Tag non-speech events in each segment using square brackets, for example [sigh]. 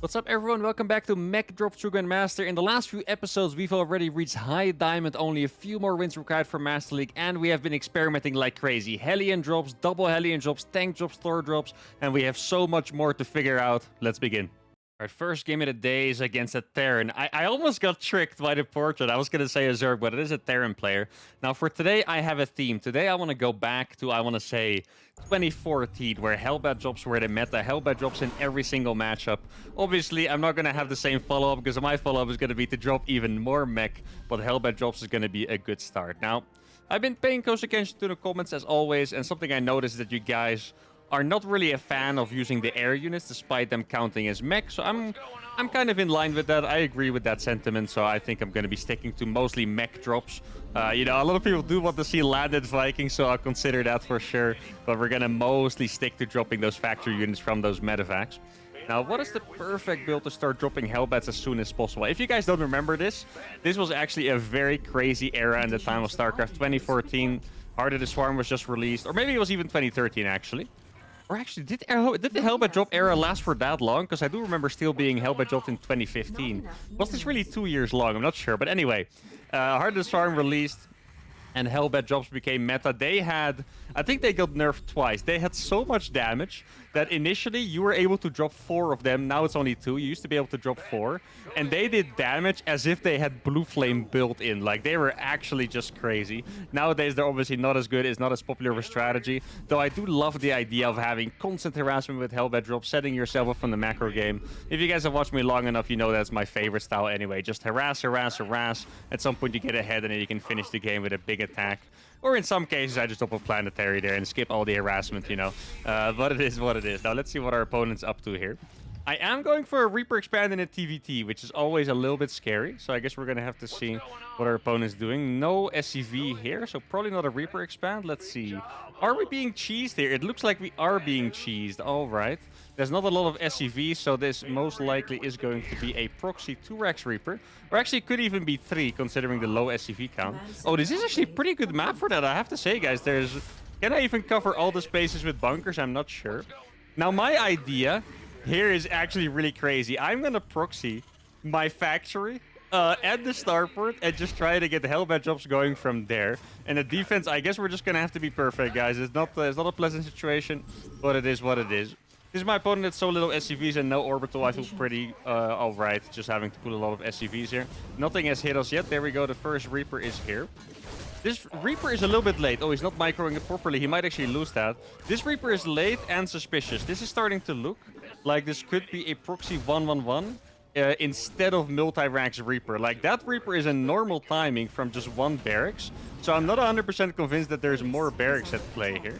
What's up everyone, welcome back to Mech Drop True Grandmaster. In the last few episodes we've already reached high diamond, only a few more wins required for Master League and we have been experimenting like crazy. Hellion drops, double Hellion drops, tank drops, Thor drops and we have so much more to figure out. Let's begin. Alright, first game of the day is against a Terran. I, I almost got tricked by the portrait. I was going to say a Zerg, but it is a Terran player. Now, for today, I have a theme. Today, I want to go back to, I want to say, 2014, where Hellbat drops were the meta. Hellbat drops in every single matchup. Obviously, I'm not going to have the same follow-up, because my follow-up is going to be to drop even more mech, but Hellbat drops is going to be a good start. Now, I've been paying close attention to the comments, as always, and something I noticed that you guys are not really a fan of using the air units despite them counting as mech. So I'm I'm kind of in line with that. I agree with that sentiment. So I think I'm going to be sticking to mostly mech drops. Uh, you know, a lot of people do want to see landed Vikings, so I'll consider that for sure. But we're going to mostly stick to dropping those factory units from those medevacs. Now, what is the perfect build to start dropping Hellbats as soon as possible? If you guys don't remember this, this was actually a very crazy era in the time of StarCraft 2014. Heart of the Swarm was just released, or maybe it was even 2013 actually. Or actually, did, did the Hellbat drop era last for that long? Because I do remember still being Hellbat dropped in 2015. Was this really two years long? I'm not sure. But anyway, uh, Heart of the released and Hellbat drops became meta. They had, I think they got nerfed twice. They had so much damage that initially you were able to drop four of them. Now it's only two. You used to be able to drop four. And they did damage as if they had Blue Flame built in. Like, they were actually just crazy. Nowadays, they're obviously not as good. It's not as popular of a strategy. Though I do love the idea of having constant harassment with Hellbat drops, setting yourself up from the macro game. If you guys have watched me long enough, you know that's my favorite style anyway. Just harass, harass, harass. At some point, you get ahead and then you can finish the game with a big attack. Or in some cases, I just drop a planetary there and skip all the harassment, you know. Uh, but it is what it is. Now, let's see what our opponent's up to here. I am going for a Reaper Expand in a TVT, which is always a little bit scary. So I guess we're going to have to see what our opponent's doing. No SCV here, so probably not a Reaper Expand. Let's see. Are we being cheesed here? It looks like we are being cheesed. All right. There's not a lot of SCV, so this most likely is going to be a proxy 2 Rax Reaper. Or actually, could even be 3, considering the low SCV count. Oh, this is actually a pretty good map for that, I have to say, guys. There's... Can I even cover all the spaces with bunkers? I'm not sure. Now, my idea here is actually really crazy. I'm gonna proxy my factory uh, at the starport and just try to get the Hellbat jobs going from there. And the defense, I guess we're just gonna have to be perfect, guys. It's not, uh, it's not a pleasant situation, but it is what it is. This is my opponent that's so little SCVs and no orbital. I feel pretty uh, alright just having to put a lot of SCVs here. Nothing has hit us yet. There we go. The first Reaper is here. This Reaper is a little bit late. Oh, he's not microing it properly. He might actually lose that. This Reaper is late and suspicious. This is starting to look like this could be a proxy 111 uh, instead of multi-rax Reaper. Like, that Reaper is a normal timing from just one barracks. So I'm not 100% convinced that there's more barracks at play here.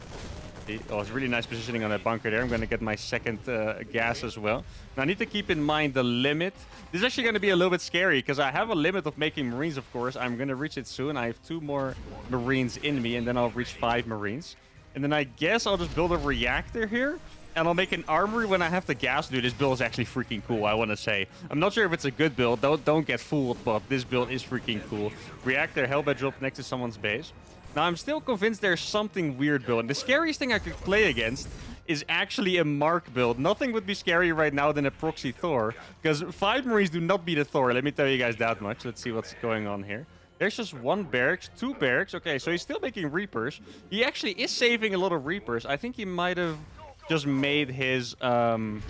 Oh, it's really nice positioning on that bunker there. I'm going to get my second uh, gas as well. Now, I need to keep in mind the limit. This is actually going to be a little bit scary because I have a limit of making Marines, of course. I'm going to reach it soon. I have two more Marines in me, and then I'll reach five Marines. And then I guess I'll just build a reactor here. And I'll make an armory when I have the gas. Dude, this build is actually freaking cool, I want to say. I'm not sure if it's a good build. Don't, don't get fooled, but this build is freaking cool. Reactor Hellbat drop next to someone's base. Now, I'm still convinced there's something weird build. And the scariest thing I could play against is actually a Mark build. Nothing would be scarier right now than a proxy Thor. Because five Marines do not beat a Thor. Let me tell you guys that much. Let's see what's going on here. There's just one barracks, two barracks. Okay, so he's still making Reapers. He actually is saving a lot of Reapers. I think he might have just made his um,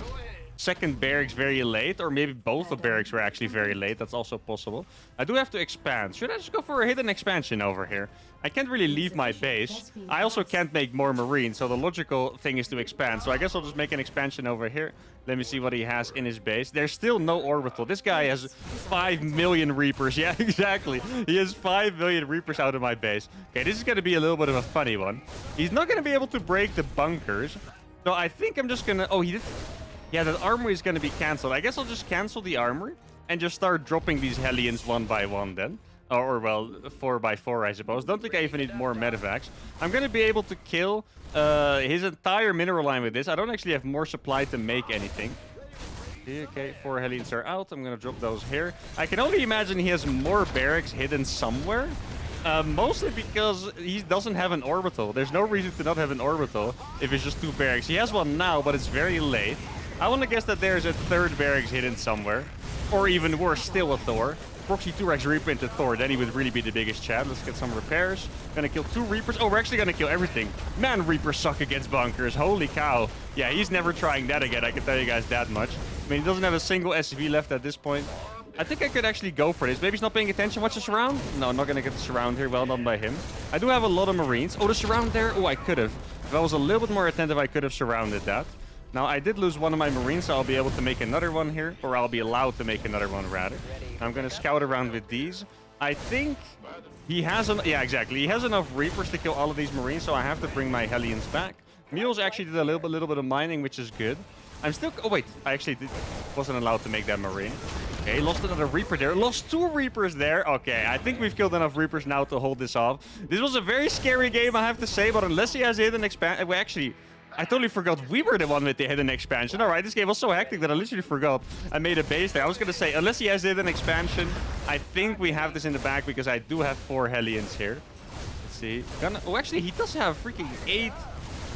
second barracks very late, or maybe both the barracks were actually very late. That's also possible. I do have to expand. Should I just go for a hidden expansion over here? I can't really leave my base. I also can't make more marines, so the logical thing is to expand. So I guess I'll just make an expansion over here. Let me see what he has in his base. There's still no orbital. This guy has 5 million Reapers. [laughs] Yeah, exactly. He has 5 million Reapers out of my base. Okay, this is going to be a little bit of a funny one. He's not going to be able to break the bunkers. So I think I'm just to... Oh, he did... Yeah, that armory is to be cancelled. I guess I'll just cancel the armory and just start dropping these Hellions one by one then. Or, well, four by four, I suppose. Don't think I even need more medevacs. I'm to be able to kill uh, his entire mineral line with this. I don't actually have more supply to make anything. Okay, four Hellions are out. I'm to drop those here. I can only imagine he has more barracks hidden somewhere. Uh, mostly because he doesn't have an orbital. There's no reason to not have an orbital if it's just two barracks. He has one now, but it's very late. I want to guess that there's a third barracks hidden somewhere. Or even worse, still a Thor. Proxy 2 Rax Reaper into Thor, then he would really be the biggest chat. Let's get some repairs. Gonna kill two Reapers. Oh, we're actually gonna kill everything. Man, Reapers suck against bunkers. Holy cow. Yeah, he's never trying that again, I can tell you guys that much. I mean, he doesn't have a single SCV left at this point. I think I could actually go for this. Maybe he's not paying attention. Watch the surround. No, I'm not going to get the surround here. Well done by him. I do have a lot of Marines. Oh, the surround there. Oh, I could have. If I was a little bit more attentive, I could have surrounded that. Now, I did lose one of my Marines, so I'll be able to make another one here. Or I'll be allowed to make another one, rather. I'm going to scout around with these. I think he has... An yeah, exactly. He has enough Reapers to kill all of these Marines, so I have to bring my Hellions back. Mules actually did a little bit, little bit of mining, which is good. I'm still... Oh, wait. I actually did, wasn't allowed to make that Marine. Okay, lost another Reaper there. Lost two Reapers there. Okay, I think we've killed enough Reapers now to hold this off. This was a very scary game, I have to say, but unless he has hidden expansion... Uh, well, actually, I totally forgot we were the one with the hidden expansion. All right, this game was so hectic that I literally forgot I made a base there. I was going to say, unless he has hidden expansion, I think we have this in the back because I do have four Hellions here. Let's see. Gonna, oh, actually, he does have freaking eight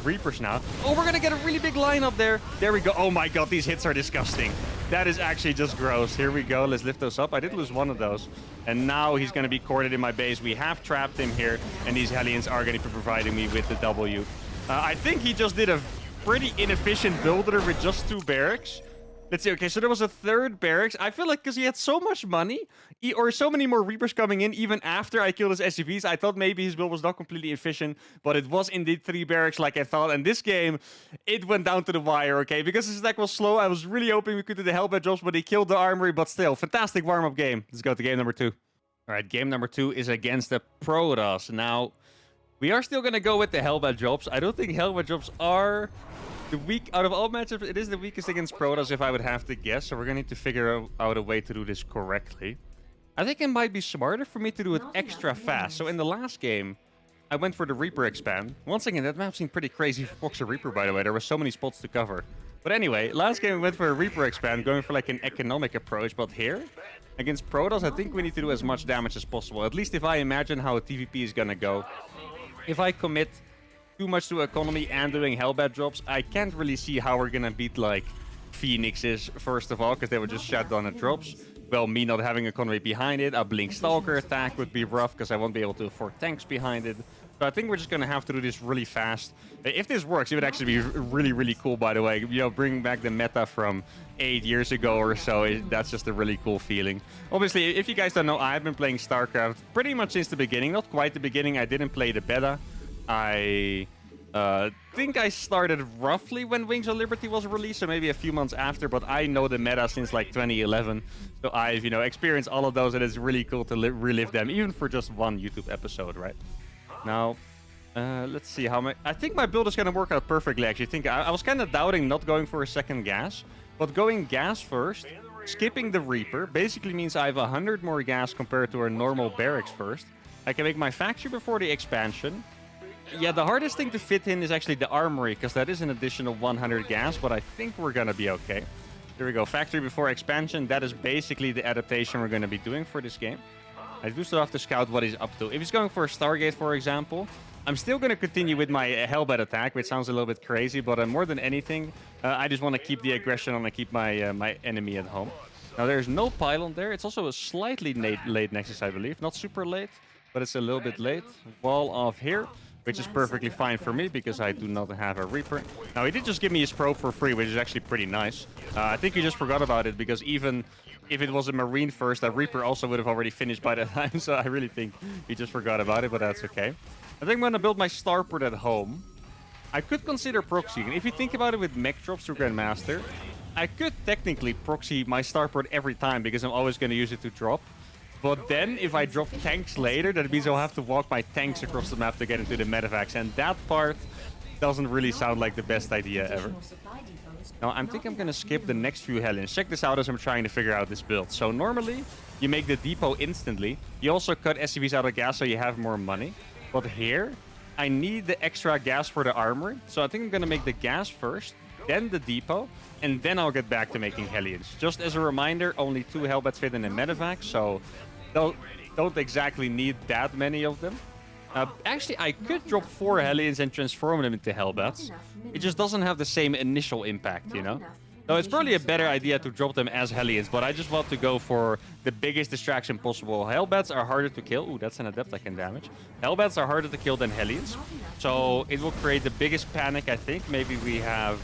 Reapers now. Oh, we're to get a really big lineup there. There we go. Oh my god, these hits are disgusting. That is actually just gross. Here we go. Let's lift those up. I did lose one of those. And now he's going to be corded in my base. We have trapped him here. And these Hellions are going to be providing me with the W. Uh, I think he just did a pretty inefficient builder with just two barracks. Let's see. Okay, so there was a third barracks. I feel like because he had so much money, he, or so many more Reapers coming in, even after I killed his SCVs, I thought maybe his build was not completely efficient, but it was indeed three barracks like I thought. And this game, it went down to the wire, okay? Because his attack was slow, I was really hoping we could do the Hellbat drops, but he killed the armory, but still, fantastic warm-up game. Let's go to game number two. All right, game number two is against the Protoss. Now, we are still going to go with the Hellbat drops. I don't think Hellbat drops are the weak out of all matchups, it is the weakest against Protoss if I would have to guess. So we're going to need to figure out a way to do this correctly. I think it might be smarter for me to do it extra fast. So in the last game, I went for the Reaper expand. Once again, that map seemed pretty crazy for Proxy Reaper, by the way. There were so many spots to cover. But anyway, last game we went for a Reaper expand, going for like an economic approach. But here, against Protoss, I think we need to do as much damage as possible. At least if I imagine how a TVP is going to go. If I commit too much to economy and doing Hellbat drops, I can't really see how we're gonna beat like Phoenixes, first of all, because they would just shut down the drops. Well, me not having economy behind it, a Blink Stalker attack would be rough because I won't be able to afford tanks behind it. So I think we're just going to have to do this really fast. Uh, if this works, it would actually be really, really cool, by the way. You know, bring back the meta from eight years ago or so. It, that's just a really cool feeling. Obviously, if you guys don't know, I've been playing StarCraft pretty much since the beginning. Not quite the beginning. I didn't play the beta. I uh, think I started roughly when Wings of Liberty was released, so maybe a few months after, but I know the meta since like 2011. So I've, you know, experienced all of those, and it's really cool to relive them, even for just one YouTube episode, right? Now, uh, let's see how my... I think my build is going to work out perfectly, actually. I think I, I was kind of doubting not going for a second gas, but going gas first, skipping the Reaper, basically means I have 100 more gas compared to our normal barracks first. I can make my factory before the expansion, yeah, the hardest thing to fit in is actually the armory, because that is an additional 100 gas, but I think we're going to be okay. Here we go. Factory before expansion. That is basically the adaptation we're going to be doing for this game. I do still have to scout what he's up to. If he's going for a Stargate, for example, I'm still going to continue with my uh, Hellbat attack, which sounds a little bit crazy, but uh, more than anything, uh, I just want to keep the aggression on and keep my uh, my enemy at home. Now, there's no pylon there. It's also a slightly late, late Nexus, I believe. Not super late, but it's a little bit late. Wall off here which is perfectly fine for me because I do not have a Reaper. Now, he did just give me his probe for free, which is actually pretty nice. Uh, I think he just forgot about it because even if it was a Marine first, that Reaper also would have already finished by that [laughs] time. So I really think he just forgot about it, but that's okay. I think I'm going to build my starport at home. I could consider proxying. If you think about it with mech drops through Grandmaster, I could technically proxy my starport every time because I'm always going to use it to drop. But then, if I drop tanks later, that means I'll have to walk my tanks across the map to get into the medevacs. And that part doesn't really sound like the best idea ever. Now, I'm thinking I'm going to skip the next few Hellions. Check this out as I'm trying to figure out this build. So normally, you make the depot instantly. You also cut SCVs out of gas so you have more money. But here, I need the extra gas for the armor. So I think I'm going to make the gas first, then the depot, and then I'll get back to making Hellions. Just as a reminder, only two Hellbats fit in a medevac, so don't, don't exactly need that many of them. Uh, actually, I could drop four Hellions and transform them into Hellbats. It just doesn't have the same initial impact, you know? So it's probably a better idea to drop them as Hellions, but I just want to go for the biggest distraction possible. Hellbats are harder to kill. Ooh, that's an Adept I can damage. Hellbats are harder to kill than Hellions. So it will create the biggest panic, I think. Maybe we have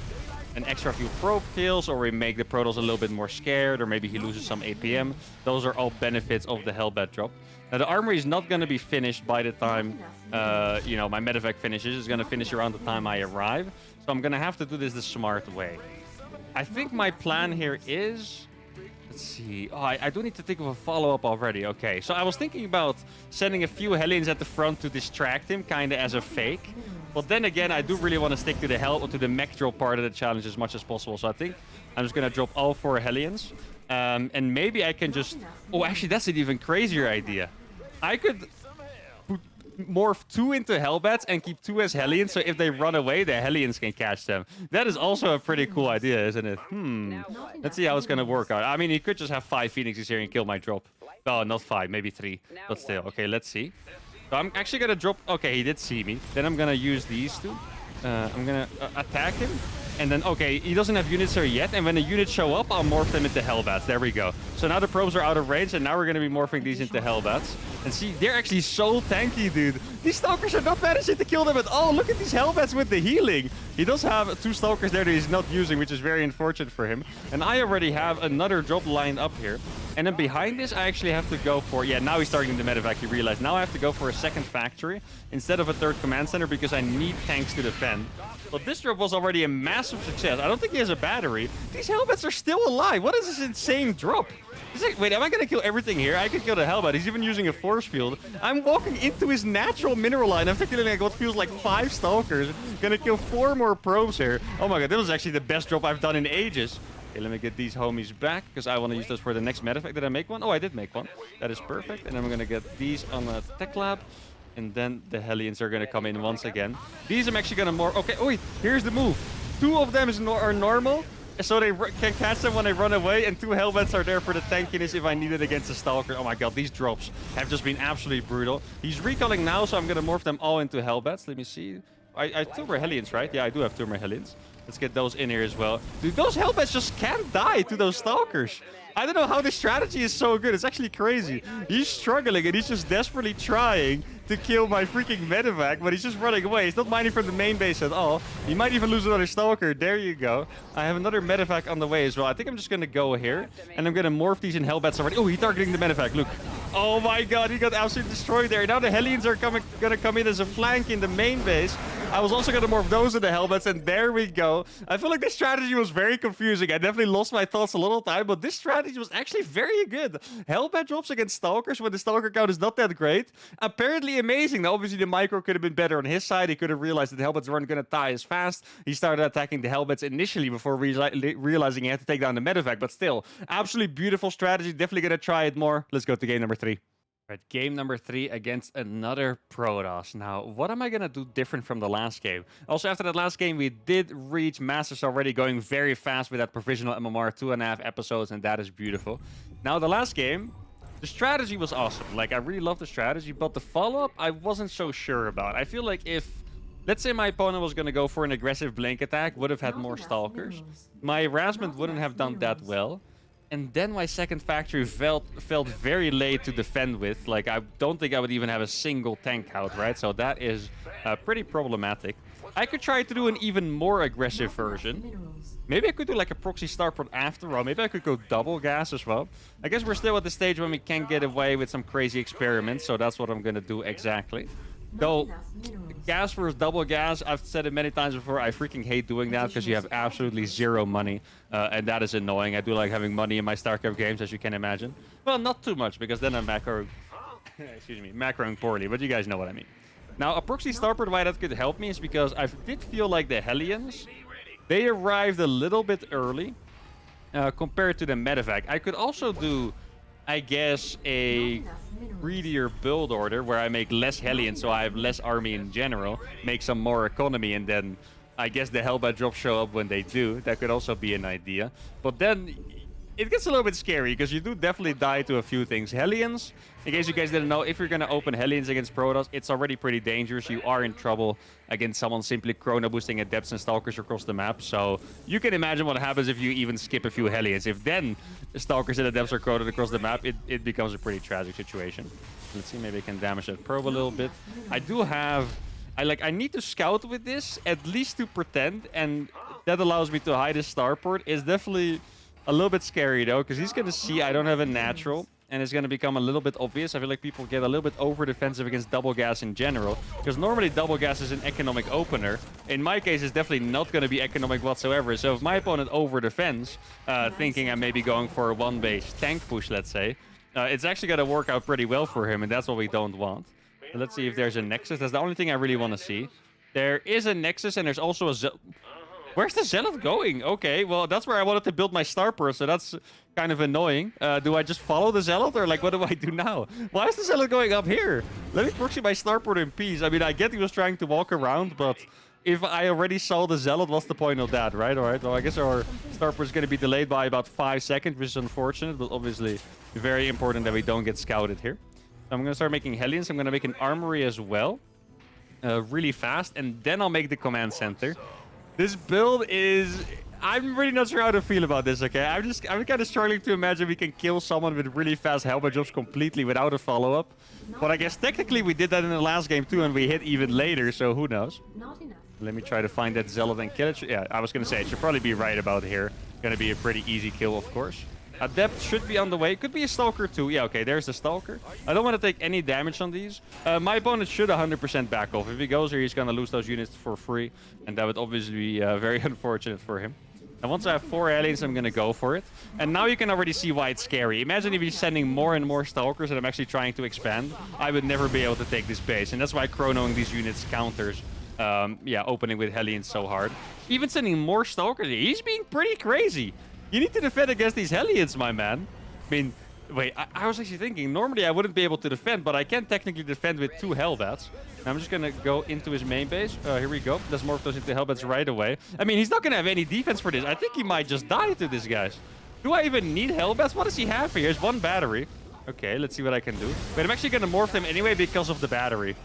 an extra few probe kills, or we make the Protoss a little bit more scared, or maybe he loses some APM. Those are all benefits of the Hellbat drop. Now, the armory is not going to be finished by the time, uh, you know, my medevac finishes. It's going to finish around the time I arrive. So I'm going to have to do this the smart way. I think my plan here is... Let's see. Oh, I, I do need to think of a follow-up already. Okay, so I was thinking about sending a few Hellions at the front to distract him, kind of as a fake. But then again, I do really want to stick to the hell or to the mech drop part of the challenge as much as possible. So I think I'm just going to drop all four Hellions. Um, and maybe I can just... Oh, actually, that's an even crazier idea. I could morph two into Hellbats and keep two as Hellions, so if they run away, the Hellions can catch them. That is also a pretty cool idea, isn't it? Hmm. Let's see how it's gonna work out. I mean, he could just have five Phoenixes here and kill my drop. Oh, not five, maybe three. But still, okay, let's see. So I'm actually gonna drop... Okay, he did see me. Then I'm gonna use these two. Uh, I'm gonna uh, attack him. And then, okay, he doesn't have units there yet. And when the units show up, I'll morph them into Hellbats. There we go. So now the probes are out of range, and now we're going to be morphing these into Hellbats. And see, they're actually so tanky, dude. These Stalkers are not managing to kill them at all. Look at these Hellbats with the healing. He does have two Stalkers there that he's not using, which is very unfortunate for him. And I already have another drop lined up here. And then behind this, I actually have to go for... Yeah, now he's starting the medevac, he realized. Now I have to go for a second factory instead of a third command center because I need tanks to defend. But this drop was already a massive success. I don't think he has a battery. These Hellbats are still alive. What is this insane drop? Wait, am I going to kill everything here? I could kill the Hellbat. He's even using a force field. I'm walking into his natural mineral line. I'm killing like what feels like five Stalkers. Gonna kill four more probes here. Oh my god, this was actually the best drop I've done in ages. Okay, let me get these homies back, because I want to use those for the next medevac. Did I make one? Oh, I did make one. That is perfect. And then I'm going to get these on the tech lab. And then the Hellions are going to come in once again. These I'm actually going to more... Okay, wait, here's the move. Two of them is no are normal, so they can catch them when they run away, and two Hellbats are there for the tankiness if I need it against the Stalker. Oh my god, these drops have just been absolutely brutal. He's recalling now, so I'm going to morph them all into Hellbats. Let me see. I, I two more Hellions, right? Yeah, I do have two more Hellions. Let's get those in here as well. Dude, those Hellbats just can't die to those Stalkers. I don't know how this strategy is so good. It's actually crazy. He's struggling and he's just desperately trying to kill my freaking medevac, but he's just running away. He's not mining from the main base at all. He might even lose another stalker. There you go. I have another medevac on the way as well. I think I'm just going to go here, and I'm going to morph these in hellbats already. Oh, he's targeting the medevac. Look. Oh my god, he got absolutely destroyed there. Now the Hellions are coming, to come in as a flank in the main base. I was also to morph those in into Hellbats, and there we go. I feel like this strategy was very confusing. I definitely lost my thoughts a little time, but this strategy was actually very good. Hellbat drops against Stalkers when the Stalker count is not that great. Apparently amazing. Now, obviously, the micro could have been better on his side. He could have realized that the Hellbats weren't going to die as fast. He started attacking the Hellbats initially before realizing he had to take down the medevac, but still, absolutely beautiful strategy. Definitely going to try it more. Let's go to game number three. Right, game number three against another Protoss. Now, what am I going to do different from the last game? Also, after that last game, we did reach Masters already, going very fast with that provisional MMR, two and a half episodes, and that is beautiful. Now, the last game, the strategy was awesome. Like, I really love the strategy, but the follow-up, I wasn't so sure about. I feel like if, let's say my opponent was going to go for an aggressive blink attack, would have had more Stalkers. My harassment wouldn't have done that well. And then my second factory felt felt very late to defend with. Like, I don't think I would even have a single tank out, right? So that is uh, pretty problematic. I could try to do an even more aggressive version. Maybe I could do like a proxy starport after all. Maybe I could go double gas as well. I guess we're still at the stage when we can get away with some crazy experiments. So that's what I'm going to do exactly. Though, gas versus double gas, I've said it many times before, I freaking hate doing that because you have absolutely zero money. Uh, and that is annoying. I do like having money in my StarCraft games, as you can imagine. Well, not too much, because then I'm macro... [laughs] excuse me, macroing poorly, but you guys know what I mean. Now, a proxy starport, why that could help me is because I did feel like the Hellions, they arrived a little bit early uh, compared to the medevac. I could also do, I guess, a greedier build order where I make less Hellions so I have less army in general, make some more economy, and then I guess the Hellbat drops show up when they do. That could also be an idea. But then it gets a little bit scary because you do definitely die to a few things. Hellions, in case you guys didn't know, if you're going to open Hellions against Protoss, it's already pretty dangerous. You are in trouble against someone simply chrono boosting Adepts and Stalkers across the map. So you can imagine what happens if you even skip a few Hellions. If then Stalkers and Adepts are chronoed across the map, it, it becomes a pretty tragic situation. Let's see, maybe I can damage that probe a little bit. I do have... I like. I need to scout with this, at least to pretend, and that allows me to hide his starport. It's definitely a little bit scary, though, because he's going to see I don't have a natural, and it's going to become a little bit obvious. I feel like people get a little bit over-defensive against double gas in general, because normally double gas is an economic opener. In my case, it's definitely not going to be economic whatsoever. So if my opponent over-defends, uh, thinking I'm maybe going for a one-base tank push, let's say, uh, it's actually going to work out pretty well for him, and that's what we don't want. let's see if there's a Nexus. That's the only thing I really want to see. There is a Nexus, and there's also a... Where's the Zealot going? Okay, well, that's where I wanted to build my Starport, so that's kind of annoying. Uh, do I just follow the Zealot, or like, what do I do now? Why is the Zealot going up here? Let me proxy my Starport in peace. I mean, I get he was trying to walk around, but if I already saw the Zealot, what's the point of that, right? All right, well, I guess our Starport is going to be delayed by about five seconds, which is unfortunate, but obviously very important that we don't get scouted here. So I'm going to start making Hellions. I'm going to make an Armory as well, uh, really fast, and then I'll make the Command Center. This build is... I'm really not sure how to feel about this, okay? I'm just... I'm kind of struggling to imagine we can kill someone with really fast Hellbat drops completely without a follow-up. But I guess technically we did that in the last game too, and we hit even later, so who knows? Not enough. Let me try to find that Zealot and kill it. Yeah, I was going to say, it should probably be right about here. Going to be a pretty easy kill, of course. Adept should be on the way. Could be a Stalker too. Yeah, okay, there's the Stalker. I don't want to take any damage on these. Uh, my opponent should 100% back off. If he goes here, he's going to lose those units for free. And that would obviously be uh, very [laughs] unfortunate for him. And once I have four Hellions, I'm going to go for it. And now you can already see why it's scary. Imagine if he's sending more and more Stalkers and I'm actually trying to expand. I would never be able to take this base. And that's why chronoing these units counters um, yeah, opening with Hellions so hard. Even sending more Stalkers, he's being pretty crazy. You need to defend against these Hellions, my man. I mean, wait, I, I, was actually thinking, normally I wouldn't be able to defend, but I can technically defend with two Hellbats. I'm just going to go into his main base. Uh, here we go. Let's morph those into Hellbats right away. I mean, he's not going to have any defense for this. I think he might just die to this, guys. Do I even need Hellbats? What does he have here? Here's one battery. Okay, let's see what I can do. But I'm actually going to morph them anyway because of the battery.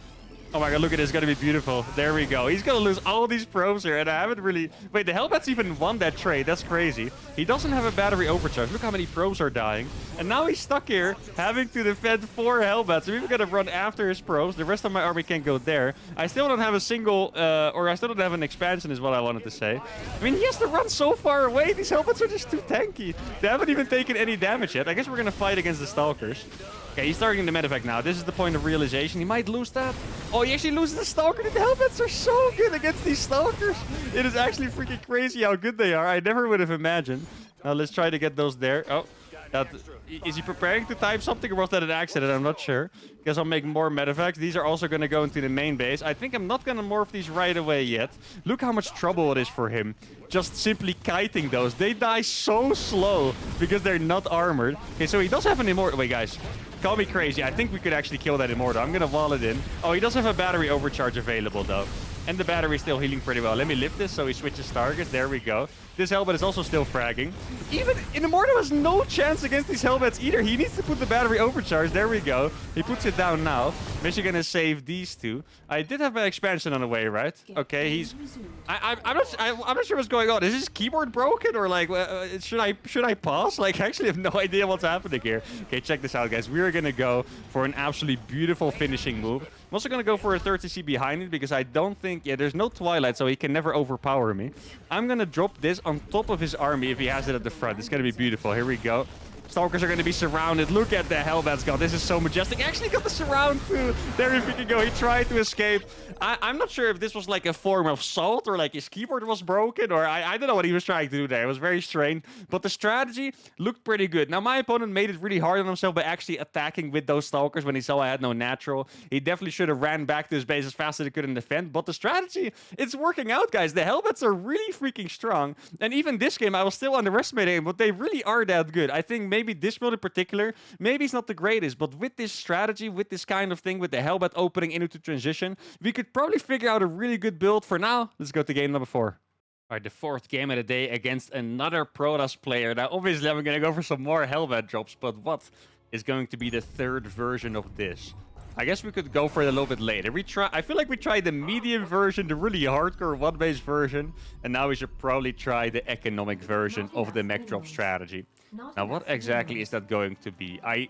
Oh my god, look at this. It's going to be beautiful. There we go. He's going to lose all these probes here, and I haven't really... Wait, the Hellbats even won that trade. That's crazy. He doesn't have a battery overcharge. Look how many probes are dying. And now he's stuck here, having to defend four Hellbats. So we're going to run after his probes. The rest of my army can't go there. I still don't have a single... Uh, or I still don't have an expansion, is what I wanted to say. I mean, he has to run so far away. These Hellbats are just too tanky. They haven't even taken any damage yet. I guess we're going to fight against the Stalkers. Okay, he's targeting the medevac now. This is the point of realization. He might lose that. Oh, he actually loses the Stalker. The Hellbats are so good against these Stalkers. It is actually freaking crazy how good they are. I never would have imagined. Now let's try to get those there. Oh, that, is he preparing to type something or was that an accident? I'm not sure. Guess I'll make more medevacs. These are also going to go into the main base. I think I'm not going to morph these right away yet. Look how much trouble it is for him. Just simply kiting those. They die so slow because they're not armored. Okay, so he does have an immortal. Wait, guys. Call me crazy. I think we could actually kill that immortal. I'm going to wall it in. Oh, he does have a battery overcharge available, though. And the battery is still healing pretty well. Let me lift this so he switches targets. There we go. This Hellbat is also still fragging. Even Immortal has no chance against these Hellbats either. He needs to put the battery overcharge. There we go. He puts it down now. Michigan has saved these two. I did have an expansion on the way, right? Okay, he's... I, I, am not, I, am not sure what's going on. Is his keyboard broken or like, uh, should I should I pause? Like, [laughs] I actually have no idea what's happening here. Okay, check this out, guys. We are going to go for an absolutely beautiful finishing move. I'm also going to go for a 30C behind it because I don't think... Yeah, there's no Twilight, so he can never overpower me. I'm going to drop this on top of his army if he has it at the front. It's going to be beautiful. Here we go. Stalkers are going to be surrounded. Look at the Hellbats god. This is so majestic. Actually got the surround too. There if he can go. He tried to escape. I am not sure if this was like a form of salt or like his keyboard was broken or I, I don't know what he was trying to do there. It was very strange. But the strategy looked pretty good. Now my opponent made it really hard on himself by actually attacking with those Stalkers when he saw I had no natural. He definitely should have ran back to his base as fast as he could in defend. But the strategy, it's working out, guys. The Hellbats are really freaking strong. And even this game, I was still underestimating but they really are that good. I think maybe this build in particular, maybe it's not the greatest, but with this strategy, with this kind of thing, with the Hellbat opening into transition, we could probably figure out a really good build for now. Let's go to game number four. All right, the fourth game of the day against another Protoss player. Now, obviously, I'm going to go for some more Hellbat drops, but what is going to be the third version of this? I guess we could go for it a little bit later. We try. I feel like we tried the medium version, the really hardcore one-based version, and now we should probably try the economic version of the mech drop strategy. Now, what exactly is that going to be? I,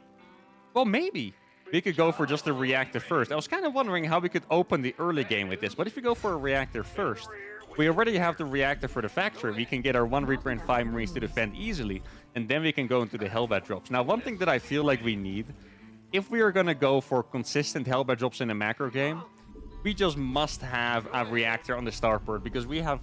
well, maybe we could go for just the reactor first. I was kind of wondering how we could open the early game with this, but if we go for a reactor first, we already have the reactor for the factory. We can get our one Reaper and five Marines to defend easily, and then we can go into the Hellbat drops. Now, one thing that I feel like we need, if we are going to go for consistent Hellbat drops in a macro game, we just must have a reactor on the starport because we have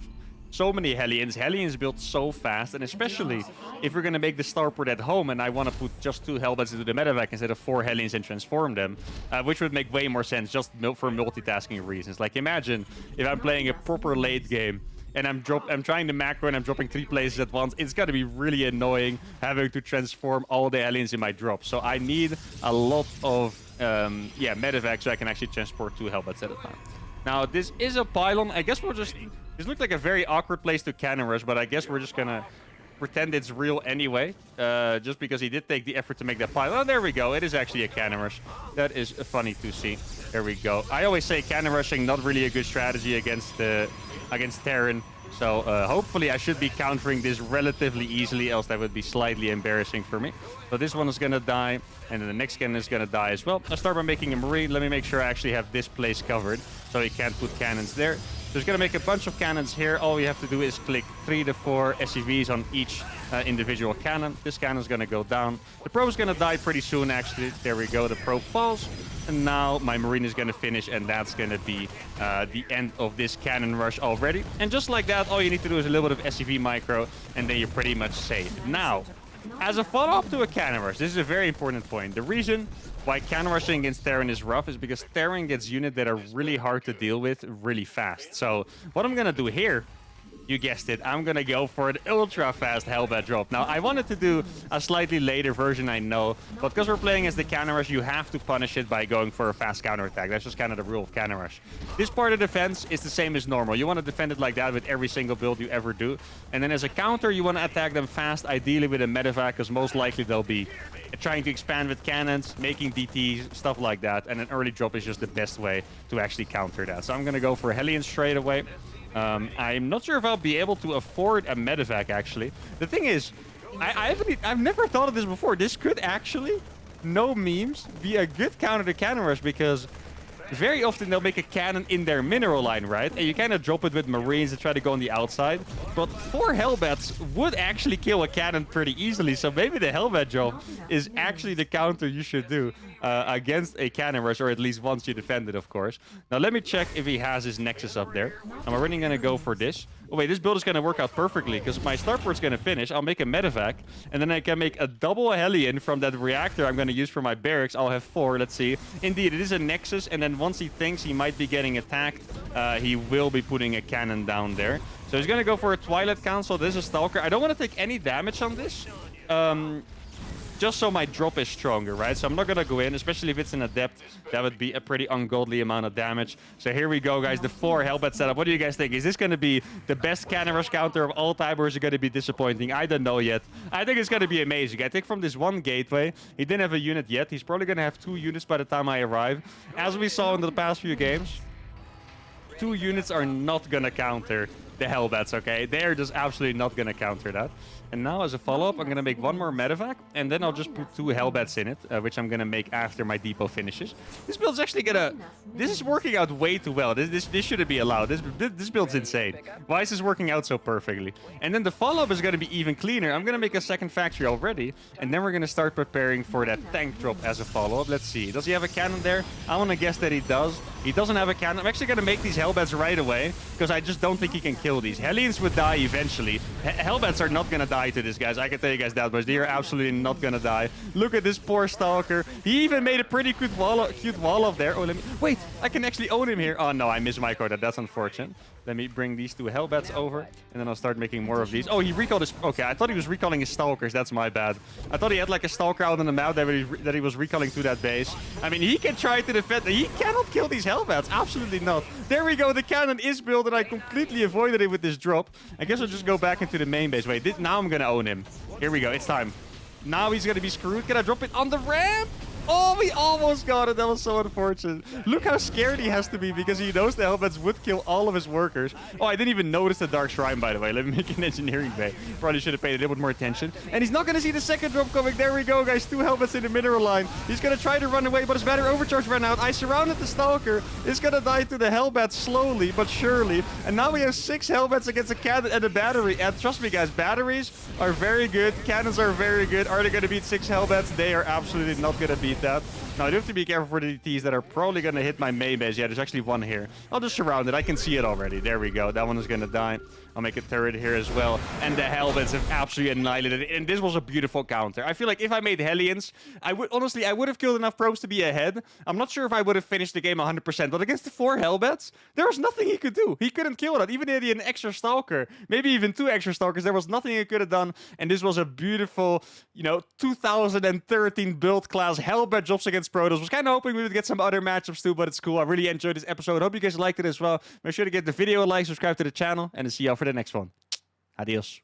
so many Hellions. Hellions build so fast, and especially if we're going to make the starport at home and I want to put just two Hellbats into the medevac instead of four Hellions and transform them, uh, which would make way more sense just for multitasking reasons. Like imagine if I'm playing a proper late game and I'm drop I'm trying to macro and I'm dropping three places at once, it's gonna be really annoying having to transform all the Hellions in my drop. So I need a lot of um, yeah medevac so I can actually transport two Hellbats at a time. Now this is a pylon. I guess we'll just this looks like a very awkward place to cannon rush, but I guess we're just gonna pretend it's real anyway, uh, just because he did take the effort to make that pile. Oh, there we go. It is actually a cannon rush. That is funny to see. There we go. I always say cannon rushing not really a good strategy against uh, against Terran. So uh, hopefully I should be countering this relatively easily, else that would be slightly embarrassing for me. So this one is going to die, and then the next cannon is going to die as well. I'll start by making a Marine. Let me make sure I actually have this place covered, so he can't put cannons there. There's going to make a bunch of cannons here. All we have to do is click three to four SCVs on each uh, individual cannon. This cannon is going to go down. The probe is going to die pretty soon, actually. There we go. The probe falls. And now my Marine is going to finish, and that's going to be uh, the end of this cannon rush already. And just like that, all you need to do is a little bit of SCV micro, and then you're pretty much safe. Now, as a follow-up to a cannon rush, this is a very important point. The reason why cannon rushing against Terran is rough is because Terran gets units that are really hard to deal with really fast. So what I'm going to do here you guessed it, I'm gonna go for an ultra fast Hellbat drop. Now, I wanted to do a slightly later version, I know, but because we're playing as the Cannon Rush, you have to punish it by going for a fast counterattack. That's just kind of the rule of Cannon Rush. This part of defense is the same as normal. You want to defend it like that with every single build you ever do. And then as a counter, you want to attack them fast, ideally with a medevac, because most likely they'll be trying to expand with cannons, making DTs, stuff like that. And an early drop is just the best way to actually counter that. So I'm going to go for Hellion straight away. Um, I'm not sure if I'll be able to afford a medevac, actually. The thing is, I, I haven't, I've never thought of this before. This could actually, no memes, be a good counter to cannon rush because very often they'll make a cannon in their mineral line, right? And you kind of drop it with marines and try to go on the outside. But four Hellbats would actually kill a cannon pretty easily. So maybe the Hellbat drop is actually the counter you should do uh, against a cannon rush, or at least once you defend it, of course. Now let me check if he has his Nexus up there. I'm already going to go for this. Oh wait, this build is going to work out perfectly because my starport's going to finish. I'll make a medevac, and then I can make a double Hellion from that reactor I'm going to use for my barracks. I'll have four. Let's see. Indeed, it is a Nexus, and then once he thinks he might be getting attacked, uh, he will be putting a cannon down there. So he's going to go for a Twilight Council. This is Stalker. I don't want to take any damage on this. Um, just so my drop is stronger, right? So I'm not to go in, especially if it's in a depth. That would be a pretty ungodly amount of damage. So here we go, guys. The four Hellbat setup. What do you guys think? Is this to be the best cannon rush counter of all time, or is it to be disappointing? I don't know yet. I think it's to be amazing. I think from this one gateway, he didn't have a unit yet. He's probably to have two units by the time I arrive. As we saw in the past few games, two units are not to counter the Hellbats, okay? They're just absolutely not going to counter that. And now as a follow-up, I'm going to make one more medevac, and then I'll just put two Hellbats in it, uh, which I'm going to make after my depot finishes. This build's actually going to... This is working out way too well. This this, this shouldn't be allowed. This, this build's insane. Why is this working out so perfectly? And then the follow-up is going to be even cleaner. I'm going to make a second factory already, and then we're going to start preparing for that tank drop as a follow-up. Let's see. Does he have a cannon there? I want to guess that he does. He doesn't have a cannon. I'm actually going to make these Hellbats right away, because I just don't think he can kill these. Hellions would die eventually. Hellbats are not to die to this, guys. I can tell you guys that much. They are absolutely not gonna die. Look at this poor Stalker. He even made a pretty cute wall, cute wall there. Oh, let me... Wait, I can actually own him here. Oh, no, I missed my card. That's unfortunate. Let me bring these two Hellbats over, and then I'll start making more of these. Oh, he recalled his... Okay, I thought he was recalling his Stalkers. That's my bad. I thought he had like a Stalker out on the map that he, that he was recalling to that base. I mean, he can try to defend... He cannot kill these Hellbats. Absolutely not. There we go. The cannon is built, and I completely avoided it with this drop. I guess I'll just go back into the main base. Wait, this, now I'm gonna own him. Here we go. It's time. Now he's gonna be screwed. Can I drop it on the ramp? Oh, we almost got it. That was so unfortunate. Look how scared he has to be because he knows the Hellbats would kill all of his workers. Oh, I didn't even notice the Dark Shrine, by the way. Let me make an engineering bay. Probably should have paid a little bit more attention. And he's not going to see the second drop coming. There we go, guys. Two Hellbats in the mineral line. He's going to try to run away, but his battery overcharge ran out. I surrounded the Stalker. He's going to die to the Hellbats slowly, but surely. And now we have six Hellbats against a cannon and a battery. And trust me, guys, batteries are very good. Cannons are very good. Are they going to beat six Hellbats? They are absolutely not going to beat that. Now, I do have to be careful for the DTs that are probably going to hit my main base. Yeah, there's actually one here. I'll just surround it. I can see it already. There we go. That one is going to die. I'll make a turret here as well. And the Hellbats have absolutely annihilated it. And this was a beautiful counter. I feel like if I made Hellions, I would honestly, I would have killed enough probes to be ahead. I'm not sure if I would have finished the game 100%. But against the four Hellbats, there was nothing he could do. He couldn't kill that. Even if he had an extra Stalker, maybe even two extra Stalkers, there was nothing he could have done. And this was a beautiful, you know, 2013 build class Hellbat drops against Protoss. Was kind of hoping we would get some other matchups too, but it's cool. I really enjoyed this episode. Hope you guys liked it as well. Make sure to give the video a like, subscribe to the channel, and see y'all for the next one. Adios.